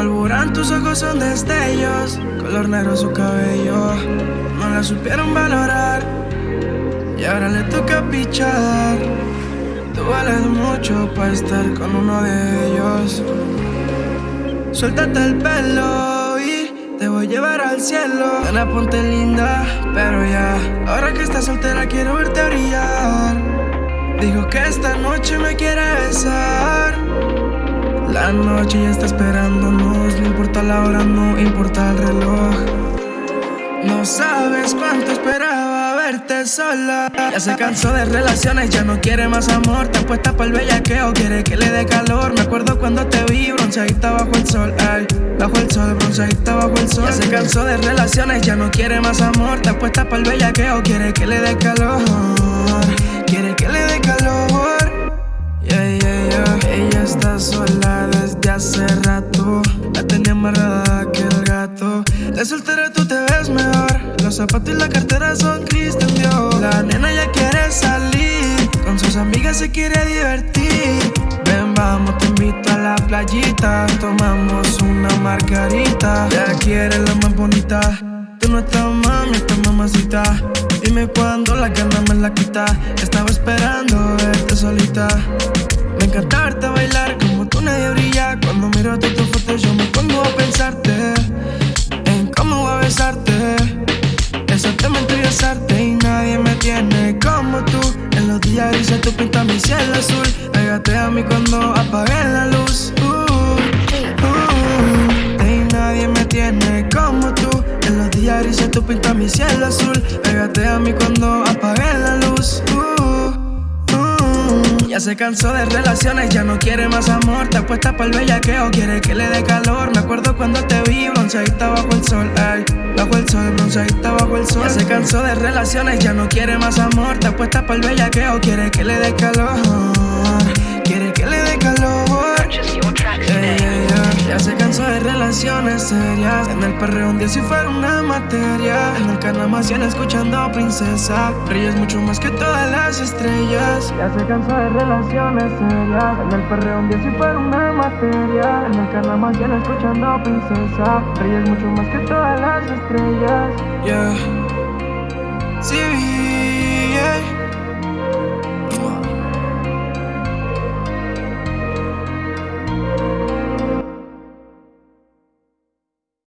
carburan, tus ojos son destellos. Color negro su cabello. No la supieron valorar. Y ahora le toca pichar. Tú vales mucho para estar con uno de ellos. Suéltate el pelo y te voy a llevar al cielo. la ponte linda, pero ya. Ahora que estás soltera, quiero verte brillar. Dijo que esta noche me quiere besar. La noche ya está esperándonos, no importa la hora, no importa el reloj. No sabes cuánto esperaba verte sola. Ya se cansó de relaciones, ya no quiere más amor. Te apuesta para el bellaqueo, quiere que le dé calor. Me acuerdo cuando te vi bronceadita bajo el sol. Ay, bajo el sol, bronceadita bajo el sol. Ya se cansó de relaciones, ya no quiere más amor. Te apuesta para el bellaqueo, quiere que le dé calor. Soltera tú te ves mejor. Los zapatos y la cartera son Christian Dior. La nena ya quiere salir. Con sus amigas se quiere divertir. Ven, vamos, te invito a la playita. Tomamos una margarita. Ya quiere la más bonita. Tú no estás mami, estás mamacita. Dime cuándo la gana me la quita. Estaba esperando verte solita. Me encanta verte bailar como tú nadie brilla. Cuando miro tu fotos yo me pongo a pensarte Días grises tú pintas mi cielo azul. Pégate a mí cuando apague la luz. Uh, uh, y nadie me tiene como tú. En los días tú pintas mi cielo azul. Pégate a mí cuando apague la luz. Uh, uh. Ya se cansó de relaciones, ya no quiere más amor. Te apuesta para el bellaqueo, quiere que le dé calor. Me acuerdo cuando te vi bronceadita bajo el sol. Bronceadita bajo el sol. Ya se cansó de relaciones, ya no quiere más amor. Te apuesta para el bellaqueo, quiere que le dé calor. Quiere que le dé calor. Ya se cansó de relaciones serias. En el perreo un día si fuera una materia. En el carnavación escuchando princesa. Brillas mucho más que todas las estrellas. Ya se cansó de relaciones serias. En el perreo un día si fuera una materia. En el carnavación escuchando princesa. Brillas mucho más que todas las estrellas. Yeah.